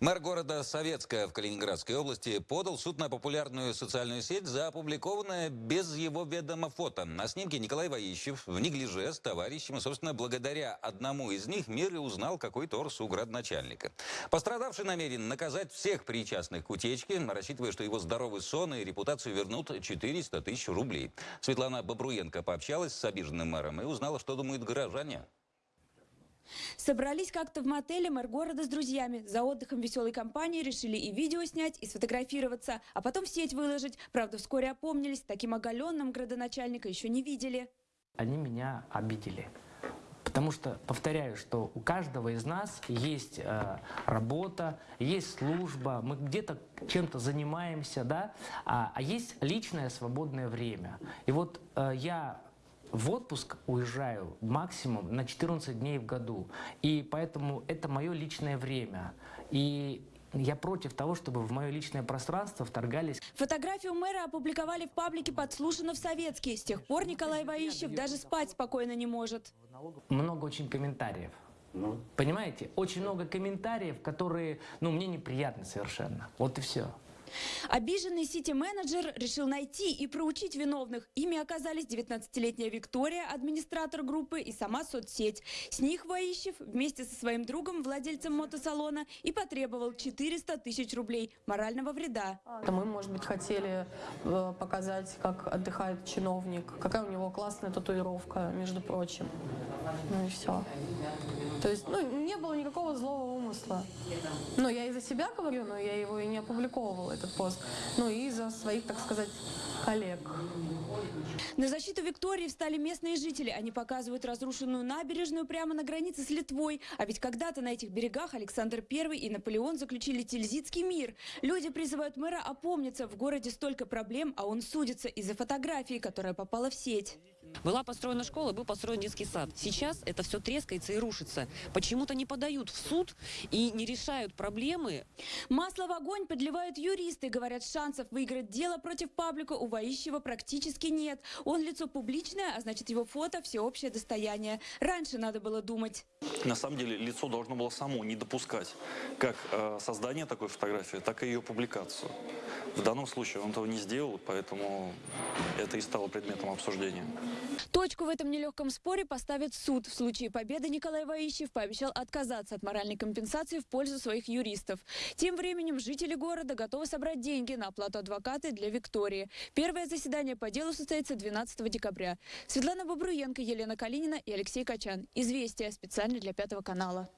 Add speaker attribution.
Speaker 1: Мэр города Советская в Калининградской области подал суд на популярную социальную сеть за опубликованное без его ведома фото. На снимке Николай Ваищев в неглиже с товарищем. Собственно, благодаря одному из них мир и узнал, какой торс у градоначальника. Пострадавший намерен наказать всех причастных к утечке, рассчитывая, что его здоровый сон и репутацию вернут 400 тысяч рублей. Светлана Бобруенко пообщалась с обиженным мэром и узнала, что думают горожане.
Speaker 2: Собрались как-то в мотеле мэр города с друзьями. За отдыхом веселой компании решили и видео снять, и сфотографироваться, а потом в сеть выложить. Правда, вскоре опомнились, таким оголенным градоначальника еще не видели.
Speaker 3: Они меня обидели. Потому что, повторяю, что у каждого из нас есть э, работа, есть служба, мы где-то чем-то занимаемся, да, а, а есть личное свободное время. И вот э, я в отпуск уезжаю максимум на 14 дней в году. И поэтому это мое личное время. И я против того, чтобы в мое личное пространство вторгались.
Speaker 2: Фотографию мэра опубликовали в паблике «Подслушано в Советске». С тех пор Николай Ваищев даже спать спокойно не может.
Speaker 3: Много очень комментариев. Понимаете? Очень много комментариев, которые, ну, мне неприятны совершенно. Вот и все.
Speaker 2: Обиженный сити-менеджер решил найти и проучить виновных. Ими оказались 19-летняя Виктория, администратор группы и сама соцсеть. С них Ваищев вместе со своим другом, владельцем мотосалона, и потребовал 400 тысяч рублей морального вреда.
Speaker 4: Мы, может быть, хотели э, показать, как отдыхает чиновник, какая у него классная татуировка, между прочим. Ну и все. То есть, ну, не было никакого злого умысла. Но я и за себя говорю, но я его и не опубликовывала, этот пост. Ну и за своих, так сказать, коллег.
Speaker 2: На защиту Виктории встали местные жители. Они показывают разрушенную набережную прямо на границе с Литвой. А ведь когда-то на этих берегах Александр I и Наполеон заключили Тильзитский мир. Люди призывают мэра опомниться. В городе столько проблем, а он судится из-за фотографии, которая попала в сеть.
Speaker 5: Была построена школа, был построен детский сад. Сейчас это все трескается и рушится. Почему-то не подают в суд и не решают проблемы.
Speaker 2: Масло в огонь подливают юристы. Говорят, шансов выиграть дело против паблика у Ваищева практически нет. Он лицо публичное, а значит его фото – всеобщее достояние. Раньше надо было думать.
Speaker 6: На самом деле лицо должно было само не допускать как э, создание такой фотографии, так и ее публикацию. В данном случае он этого не сделал, поэтому это и стало предметом обсуждения.
Speaker 2: Точку в этом нелегком споре поставит суд. В случае победы Николай Ваищев пообещал отказаться от моральной компенсации в пользу своих юристов. Тем временем жители города готовы собрать деньги на оплату адвоката для Виктории. Первое заседание по делу состоится 12 декабря. Светлана Бобруенко, Елена Калинина и Алексей Качан. Известия специально для Пятого канала.